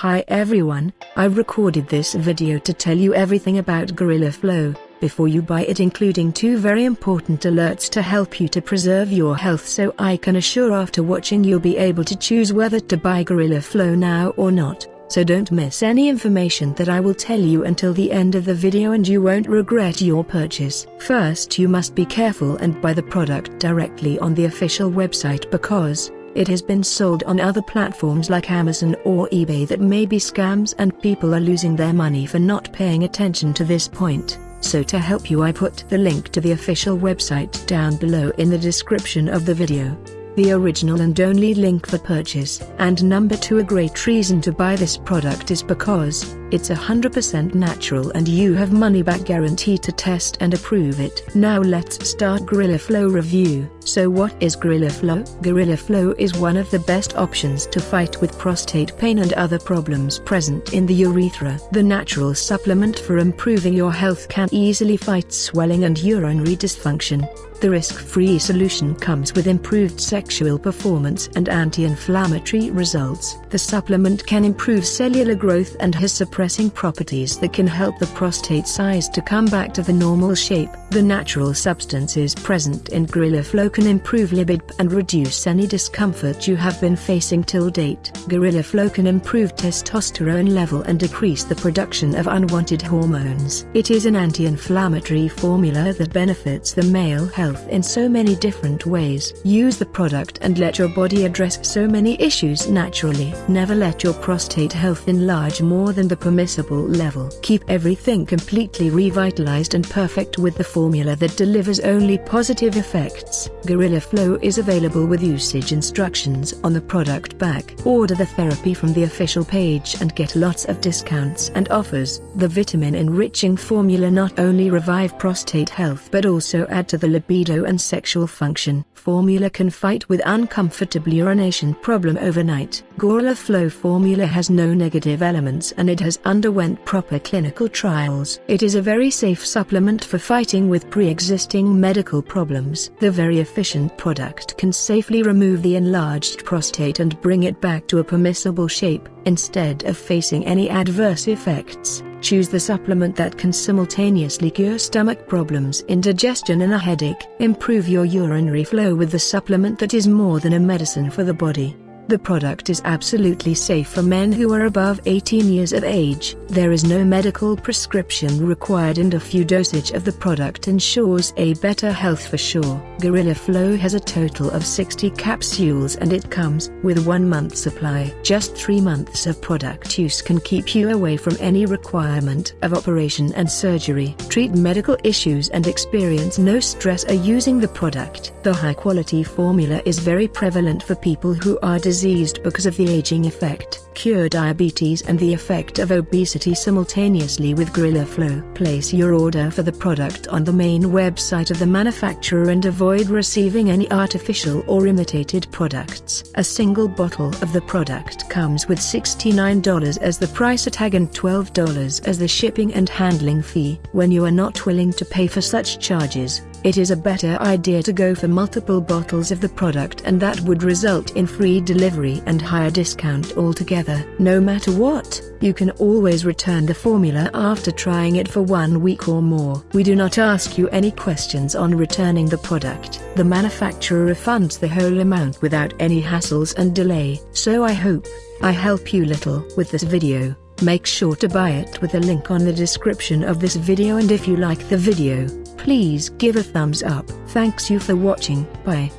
Hi everyone, I recorded this video to tell you everything about Gorilla Flow, before you buy it including two very important alerts to help you to preserve your health so I can assure after watching you'll be able to choose whether to buy Gorilla Flow now or not. So don't miss any information that I will tell you until the end of the video and you won't regret your purchase. First you must be careful and buy the product directly on the official website because, it has been sold on other platforms like Amazon or eBay that may be scams and people are losing their money for not paying attention to this point. So to help you I put the link to the official website down below in the description of the video the original and only link for purchase. And number 2 a great reason to buy this product is because, it's 100% natural and you have money back guarantee to test and approve it. Now let's start Gorilla Flow review. So what is Gorilla Flow? Gorilla Flow is one of the best options to fight with prostate pain and other problems present in the urethra. The natural supplement for improving your health can easily fight swelling and urinary dysfunction. The risk-free solution comes with improved sexual performance and anti-inflammatory results. The supplement can improve cellular growth and has properties that can help the prostate size to come back to the normal shape. The natural substances present in Gorilla Flow can improve libido and reduce any discomfort you have been facing till date. Gorilla Flow can improve testosterone level and decrease the production of unwanted hormones. It is an anti-inflammatory formula that benefits the male health in so many different ways. Use the product and let your body address so many issues naturally. Never let your prostate health enlarge more than the permissible level. Keep everything completely revitalized and perfect with the formula that delivers only positive effects. Gorilla Flow is available with usage instructions on the product back. Order the therapy from the official page and get lots of discounts and offers. The vitamin enriching formula not only revive prostate health but also add to the libido and sexual function. Formula can fight with uncomfortable urination problem overnight. Gorilla Flow formula has no negative elements and it has underwent proper clinical trials. It is a very safe supplement for fighting with pre-existing medical problems. The very efficient product can safely remove the enlarged prostate and bring it back to a permissible shape, instead of facing any adverse effects. Choose the supplement that can simultaneously cure stomach problems, indigestion and a headache. Improve your urinary flow with the supplement that is more than a medicine for the body. The product is absolutely safe for men who are above 18 years of age. There is no medical prescription required and a few dosage of the product ensures a better health for sure. Gorilla Flow has a total of 60 capsules and it comes with one month supply. Just three months of product use can keep you away from any requirement of operation and surgery. Treat medical issues and experience no stress are using the product. The high quality formula is very prevalent for people who are diseased diseased because of the aging effect, cure diabetes and the effect of obesity simultaneously with Gorilla Flow. Place your order for the product on the main website of the manufacturer and avoid receiving any artificial or imitated products. A single bottle of the product comes with $69 as the price tag and $12 as the shipping and handling fee. When you are not willing to pay for such charges, it is a better idea to go for multiple bottles of the product and that would result in free delivery and higher discount altogether. No matter what, you can always return the formula after trying it for one week or more. We do not ask you any questions on returning the product. The manufacturer refunds the whole amount without any hassles and delay. So I hope I help you little with this video. Make sure to buy it with the link on the description of this video and if you like the video, please give a thumbs up. Thanks you for watching, bye.